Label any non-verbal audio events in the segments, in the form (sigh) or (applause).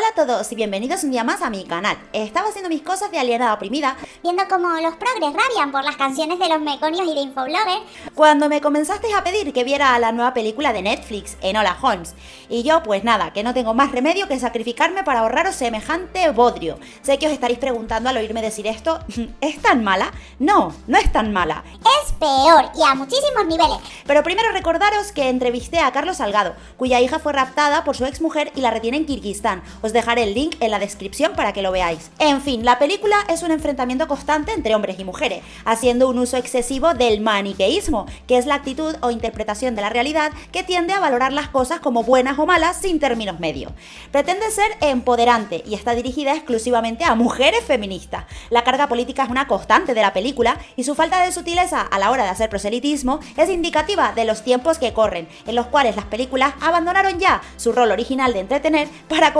Hola a todos y bienvenidos un día más a mi canal. Estaba haciendo mis cosas de alienada oprimida Viendo cómo los progres rabian por las canciones de los meconios y de Infoblogger. cuando me comenzasteis a pedir que viera la nueva película de Netflix, Enola Holmes. Y yo, pues nada, que no tengo más remedio que sacrificarme para ahorraros semejante bodrio. Sé que os estaréis preguntando al oírme decir esto, (laughs) ¿es tan mala? No, no es tan mala. Es peor y a muchísimos niveles. Pero primero recordaros que entrevisté a Carlos Salgado, cuya hija fue raptada por su exmujer y la retiene en Kirguistán. Os dejaré el link en la descripción para que lo veáis. En fin, la película es un enfrentamiento constante entre hombres y mujeres, haciendo un uso excesivo del maniqueísmo, que es la actitud o interpretación de la realidad que tiende a valorar las cosas como buenas o malas sin términos medios. Pretende ser empoderante y está dirigida exclusivamente a mujeres feministas. La carga política es una constante de la película y su falta de sutileza a la hora de hacer proselitismo es indicativa de los tiempos que corren, en los cuales las películas abandonaron ya su rol original de entretener para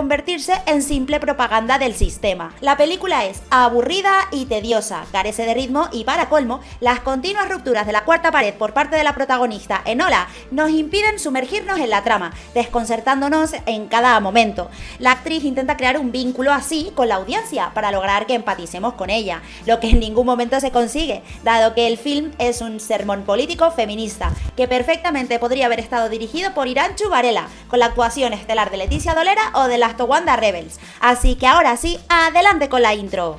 en simple propaganda del sistema. La película es aburrida y tediosa, carece de ritmo y para colmo, las continuas rupturas de la cuarta pared por parte de la protagonista Enola nos impiden sumergirnos en la trama, desconcertándonos en cada momento. La actriz intenta crear un vínculo así con la audiencia para lograr que empaticemos con ella, lo que en ningún momento se consigue, dado que el film es un sermón político feminista, que perfectamente podría haber estado dirigido por Iranchu Varela, con la actuación estelar de Leticia Dolera o de las Rebels. Así que ahora sí, adelante con la intro.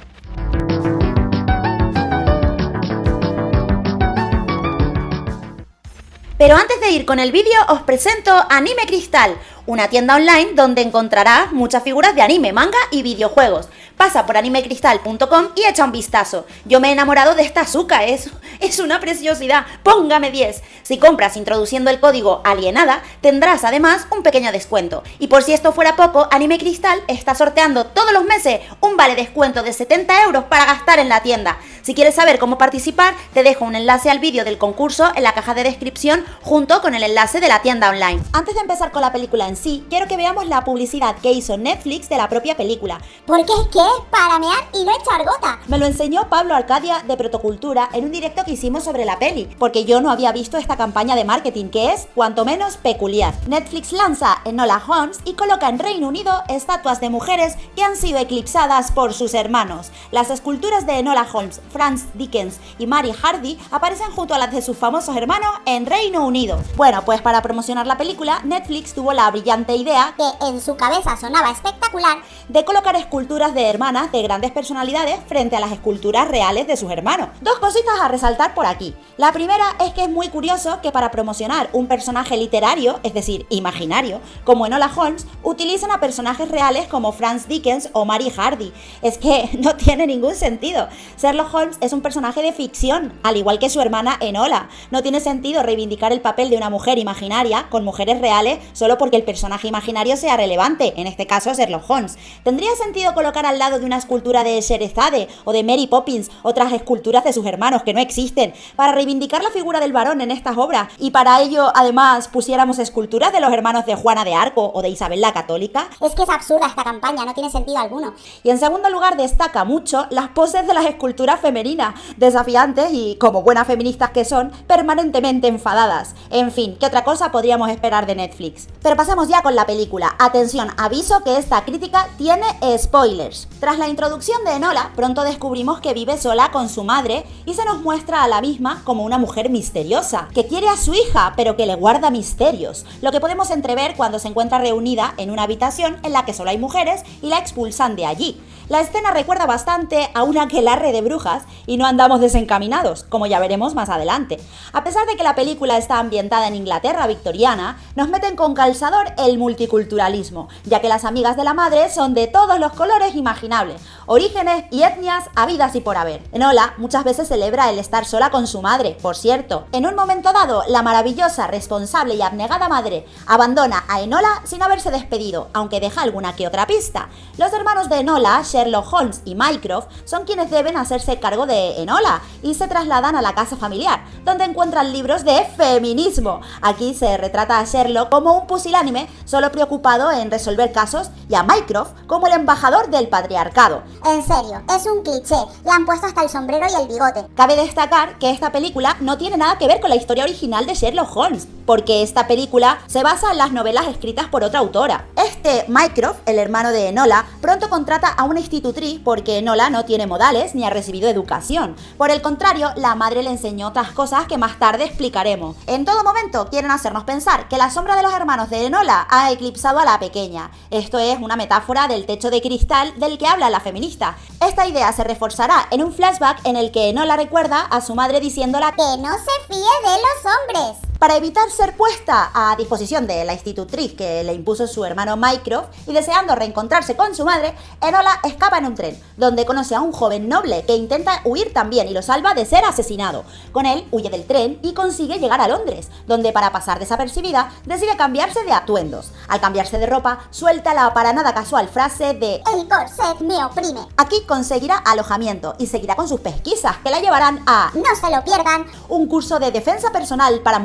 Pero antes de ir con el vídeo os presento Anime Cristal, una tienda online donde encontrarás muchas figuras de anime, manga y videojuegos. Pasa por animecristal.com y echa un vistazo. Yo me he enamorado de esta azúcar, es, es una preciosidad. Póngame 10. Si compras introduciendo el código alienada, tendrás además un pequeño descuento. Y por si esto fuera poco, Anime Cristal está sorteando todos los meses un vale descuento de 70 euros para gastar en la tienda. Si quieres saber cómo participar, te dejo un enlace al vídeo del concurso en la caja de descripción junto con el enlace de la tienda online. Antes de empezar con la película en sí, quiero que veamos la publicidad que hizo Netflix de la propia película. Porque es que es para mear y no echar gota. Me lo enseñó Pablo Arcadia de Protocultura en un directo que hicimos sobre la peli, porque yo no había visto esta campaña de marketing que es, cuanto menos, peculiar. Netflix lanza Enola Holmes y coloca en Reino Unido estatuas de mujeres que han sido eclipsadas por sus hermanos. Las esculturas de Enola Holmes, Franz Dickens y Mary Hardy aparecen junto a las de sus famosos hermanos en Reino Unido. Bueno, pues para promocionar la película, Netflix tuvo la brillante idea Que en su cabeza sonaba espectacular. de colocar esculturas de hermanas de grandes personalidades frente a las esculturas reales de sus hermanos. Dos cositas a resaltar por aquí. La primera es que es muy curioso que para promocionar un personaje literario, es decir, imaginario, como Enola Holmes, utilicen a personajes reales como Franz Dickens o Mary Hardy. Es que (laughs) no tiene ningún sentido. Sherlock Holmes es un personaje de ficción, al igual que su hermana Enola. No tiene sentido reivindicar el papel de una mujer imaginaria con mujeres reales solo porque el personaje imaginario sea relevante, en este caso Sherlock Holmes. ¿Tendría sentido colocar al lado de una escultura de Sherezade o de Mary Poppins otras esculturas de sus hermanos que no existen para reivindicar la figura del varón en estas obras y para ello además pusiéramos esculturas de los hermanos de Juana de Arco o de Isabel la Católica? Es que es absurda esta campaña, no tiene sentido alguno. Y en segundo lugar destaca mucho las poses de las esculturas femeninas, desafiantes y, como buenas feministas que son, permanentemente enfadadas. En fin, ¿qué otra cosa podríamos esperar de Netflix? Pero pasemos ya con la película. Atención, aviso que esta crítica tiene spoilers. Tras la introducción de Enola, pronto descubrimos que vive sola con su madre y se nos muestra a la misma como una mujer misteriosa, que quiere a su hija, pero que le guarda misterios, lo que podemos entrever cuando se encuentra reunida en una habitación en la que solo hay mujeres y la expulsan de allí. La escena recuerda bastante a un aquelarre de brujas y no andamos desencaminados, como ya veremos más adelante. A pesar de que la película está ambientada en Inglaterra victoriana, nos meten con calzador el multiculturalismo, ya que las amigas de la madre son de todos los colores imaginables, orígenes y etnias habidas y por haber. Enola muchas veces celebra el estar sola con su madre, por cierto. En un momento dado, la maravillosa, responsable y abnegada madre abandona a Enola sin haberse despedido, aunque deja alguna que otra pista. Los hermanos de Enola, Sherlock Holmes y Mycroft, son quienes deben hacerse cargo de Enola y se trasladan a la casa familiar, donde encuentran libros de feminismo. Aquí se retrata a Sherlock como un pusilánime solo preocupado en resolver casos y a Mycroft como el embajador del patriarcado. En serio, es un cliché. Le han puesto hasta el sombrero y el bigote. Cabe destacar que esta película no tiene nada que ver con la historia original de Sherlock Holmes, porque esta película se basa en las novelas escritas por otra autora. Es que Mycroft, el hermano de Enola, pronto contrata a una institutriz porque Enola no tiene modales ni ha recibido educación. Por el contrario, la madre le enseñó otras cosas que más tarde explicaremos. En todo momento quieren hacernos pensar que la sombra de los hermanos de Enola ha eclipsado a la pequeña. Esto es una metáfora del techo de cristal del que habla la feminista. Esta idea se reforzará en un flashback en el que Enola recuerda a su madre diciéndola que no se fíe de los hombres para evitar ser puesta a disposición de la institutriz que le impuso su hermano Mycroft y deseando reencontrarse con su madre, Enola escapa en un tren, donde conoce a un joven noble que intenta huir también y lo salva de ser asesinado. Con él huye del tren y consigue llegar a Londres, donde para pasar desapercibida decide cambiarse de atuendos. Al cambiarse de ropa, suelta la para nada casual frase de El corset me oprime. Aquí conseguirá alojamiento y seguirá con sus pesquisas que la llevarán a No se lo pierdan. Un curso de defensa personal para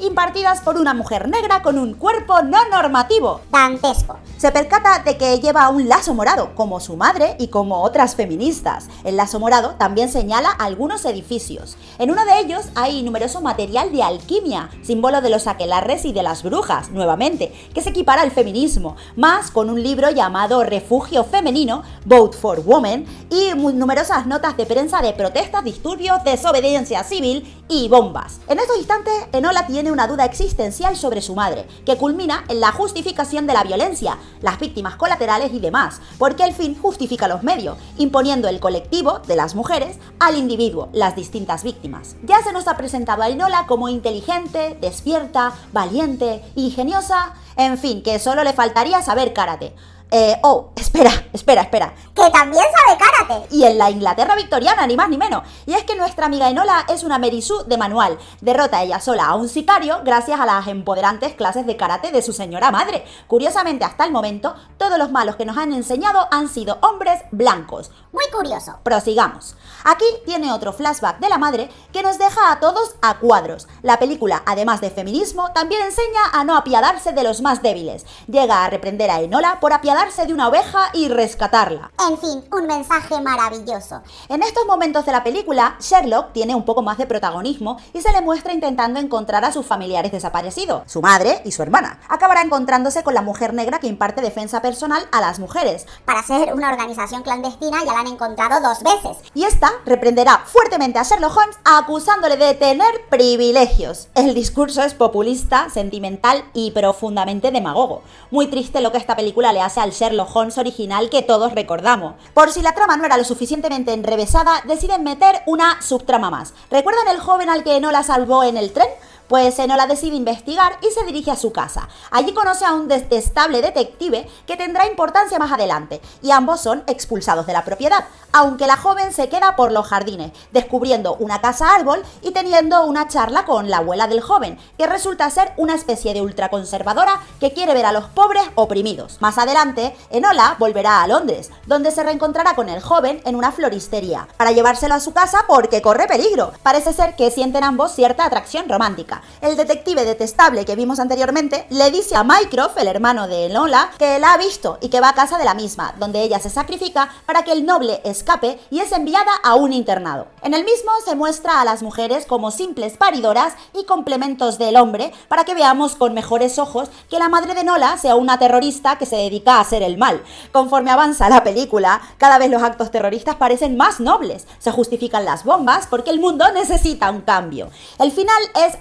impartidas por una mujer negra con un cuerpo no normativo. Dantesco. Se percata de que lleva un lazo morado, como su madre y como otras feministas. El lazo morado también señala algunos edificios. En uno de ellos hay numeroso material de alquimia, símbolo de los aquelarres y de las brujas, nuevamente, que se equipara al feminismo, más con un libro llamado Refugio Femenino, Vote for Women, y numerosas notas de prensa de protestas, disturbios, desobediencia civil y bombas. En estos instantes, Enola tiene una duda existencial sobre su madre, que culmina en la justificación de la violencia, las víctimas colaterales y demás, porque el fin justifica los medios, imponiendo el colectivo de las mujeres al individuo, las distintas víctimas. Ya se nos ha presentado a Enola como inteligente, despierta, valiente, ingeniosa, en fin, que solo le faltaría saber karate. Eh, oh, espera, espera, espera. Que también sabe karate. Y en la Inglaterra victoriana, ni más ni menos. Y es que nuestra amiga Enola es una Merisu de manual. Derrota ella sola a un sicario gracias a las empoderantes clases de karate de su señora madre. Curiosamente, hasta el momento, todos los malos que nos han enseñado han sido hombres blancos. Muy curioso. Prosigamos. Aquí tiene otro flashback de la madre que nos deja a todos a cuadros. La película, además de feminismo, también enseña a no apiadarse de los más débiles. Llega a reprender a Enola por apiadarse de una oveja y rescatarla. En fin, un mensaje maravilloso. En estos momentos de la película, Sherlock tiene un poco más de protagonismo y se le muestra intentando encontrar a sus familiares desaparecidos, su madre y su hermana. Acabará encontrándose con la mujer negra que imparte defensa personal a las mujeres. Para ser una organización clandestina ya la han encontrado dos veces. Y esta reprenderá fuertemente a Sherlock Holmes acusándole de tener privilegios. El discurso es populista, sentimental y profundamente demagogo. Muy triste lo que esta película le hace al Sherlock Holmes original que todos recordamos. Por si la trama no era lo suficientemente enrevesada, deciden meter una subtrama más. ¿Recuerdan el joven al que no la salvó en el tren? Pues Enola decide investigar y se dirige a su casa. Allí conoce a un detestable detective que tendrá importancia más adelante, y ambos son expulsados de la propiedad, aunque la joven se queda por los jardines, descubriendo una casa árbol y teniendo una charla con la abuela del joven, que resulta ser una especie de ultraconservadora que quiere ver a los pobres oprimidos. Más adelante, Enola volverá a Londres, donde se reencontrará con el joven en una floristería, para llevárselo a su casa porque corre peligro. Parece ser que sienten ambos cierta atracción romántica. El detective detestable que vimos anteriormente le dice a Mycroft, el hermano de Enola, que la ha visto y que va a casa de la misma, donde ella se sacrifica para que el noble escape y es enviada a un internado. En el mismo se muestra a las mujeres como simples paridoras y complementos del hombre para que veamos con mejores ojos que la madre de Enola sea una terrorista que se dedica a hacer el mal. Conforme avanza la película, cada vez los actos terroristas parecen más nobles. Se justifican las bombas porque el mundo necesita un cambio. El final es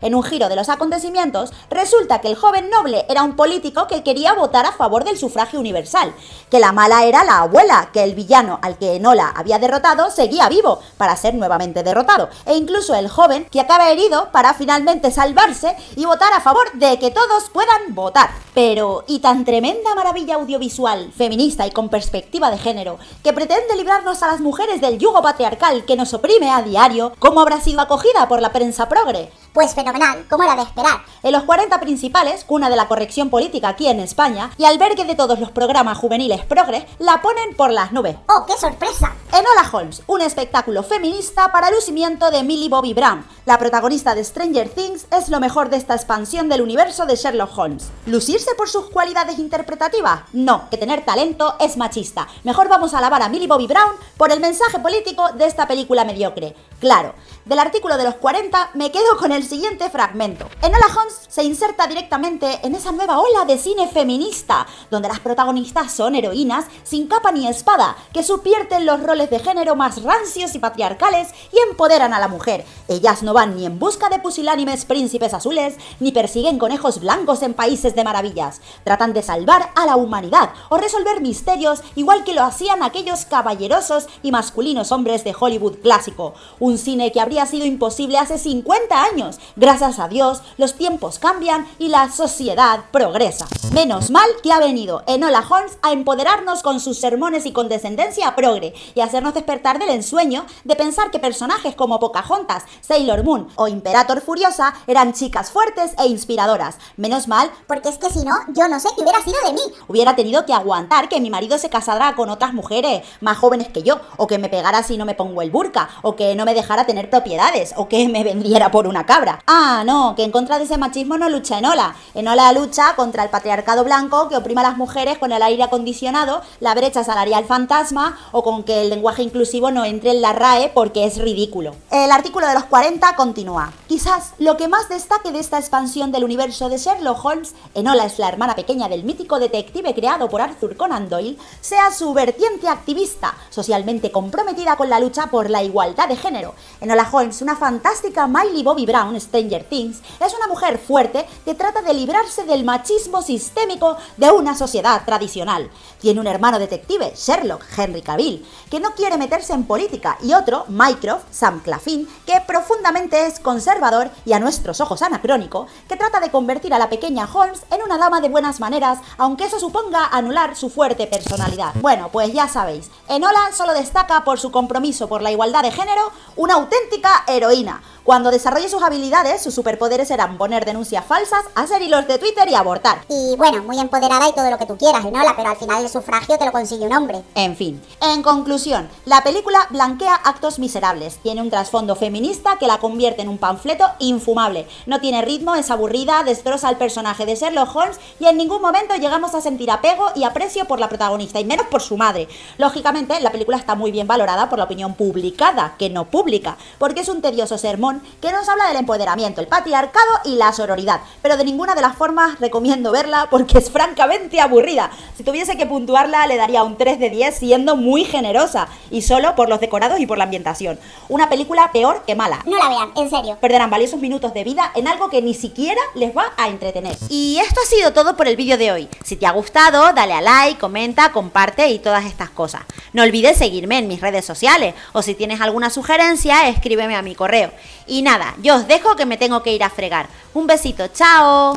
en un giro de los acontecimientos, resulta que el joven noble era un político que quería votar a favor del sufragio universal, que la mala era la abuela, que el villano al que Enola había derrotado seguía vivo para ser nuevamente derrotado, e incluso el joven que acaba herido para finalmente salvarse y votar a favor de que todos puedan votar. Pero, ¿y tan tremenda maravilla audiovisual, feminista y con perspectiva de género, que pretende librarnos a las mujeres del yugo patriarcal que nos oprime a diario, cómo habrá sido acogida por la prensa progre? Pues fenomenal, como era de esperar. En los 40 principales, cuna de la corrección política aquí en España, y albergue de todos los programas juveniles progres, la ponen por las nubes. ¡Oh, qué sorpresa! Enola Holmes, un espectáculo feminista para lucimiento de Millie Bobby Brown. La protagonista de Stranger Things es lo mejor de esta expansión del universo de Sherlock Holmes. ¿Lucirse por sus cualidades interpretativas? No, que tener talento es machista. Mejor vamos a alabar a Millie Bobby Brown por el mensaje político de esta película mediocre. Claro, Del artículo de los 40 me quedo con el siguiente fragmento. Enola Holmes se inserta directamente en esa nueva ola de cine feminista, donde las protagonistas son heroínas sin capa ni espada, que subvierten los roles de género más rancios y patriarcales y empoderan a la mujer. Ellas no van ni en busca de pusilánimes príncipes azules, ni persiguen conejos blancos en países de maravillas. Tratan de salvar a la humanidad o resolver misterios igual que lo hacían aquellos caballerosos y masculinos hombres de Hollywood clásico. Un cine que habría sido imposible hace 50 años. Gracias a Dios, los tiempos cambian y la sociedad progresa. Menos mal que ha venido Enola Holmes a empoderarnos con sus sermones y condescendencia progre y hacernos despertar del ensueño de pensar que personajes como Pocahontas, Sailor Moon o Imperator Furiosa eran chicas fuertes e inspiradoras. Menos mal, porque es que si no, yo no sé qué hubiera sido de mí. Hubiera tenido que aguantar que mi marido se casara con otras mujeres más jóvenes que yo, o que me pegara si no me pongo el burka, o que no me dejara tener propiedades, o que me vendiera por una cabra. Ah, no, que en contra de ese machismo no lucha Enola. Enola lucha contra el patriarcado blanco que oprima a las mujeres con el aire acondicionado, la brecha salarial fantasma o con que el lenguaje inclusivo no entre en la RAE porque es ridículo. El artículo de los 40 continúa. Quizás lo que más destaque de esta expansión del universo de Sherlock Holmes, Enola es la hermana pequeña del mítico detective creado por Arthur Conan Doyle, sea su vertiente activista, socialmente comprometida con la lucha por la igualdad de género. Enola Holmes, una fantástica Miley Bobby Brown, Stranger Things, es una mujer fuerte que trata de librarse del machismo sistémico de una sociedad tradicional. Tiene un hermano detective, Sherlock, Henry Cavill, que no quiere meterse en política, y otro, Mycroft, Sam Claflin, que profundamente es conservador y a nuestros ojos anacrónico, que trata de convertir a la pequeña Holmes en una dama de buenas maneras, aunque eso suponga anular su fuerte personalidad. Bueno, pues ya sabéis, Enola solo destaca por su compromiso por la igualdad de género, una auténtica heroína. Cuando desarrolle sus habilidades, sus superpoderes serán poner denuncias falsas, hacer hilos de Twitter y abortar. Y bueno, muy empoderada y todo lo que tú quieras, Enola, pero al final el sufragio te lo consigue un hombre. En fin, en conclusión, la película blanquea actos miserables, tiene un trasfondo feminista que la convierte en un panfleto infumable, no tiene ritmo, es aburrida, destroza al personaje de Sherlock Holmes y en ningún momento llegamos a sentir apego y aprecio por la protagonista, y menos por su madre. Lógicamente, la película está muy bien valorada por la opinión publicada, que no pública, porque es un tedioso sermón que nos habla del empoderamiento, el patriarcado y la sororidad, pero de ninguna de las formas recomiendo verla porque es francamente aburrida. Si tuviese que puntuarla le daría un 3 de 10 siendo muy generosa y solo por los decorados y por la ambientación. Una película peor que mala. No la vean, en serio. Perderán valiosos minutos de vida en algo que ni siquiera les va a entretener. Y esto ha sido todo por el vídeo de hoy. Si te ha gustado, dale a like, comenta, comparte y todas estas cosas. No olvides seguirme en mis redes sociales o si tienes alguna sugerencia, escríbeme a mi correo. Y nada, yo os dejo que me tengo que ir a fregar. Un besito, chao.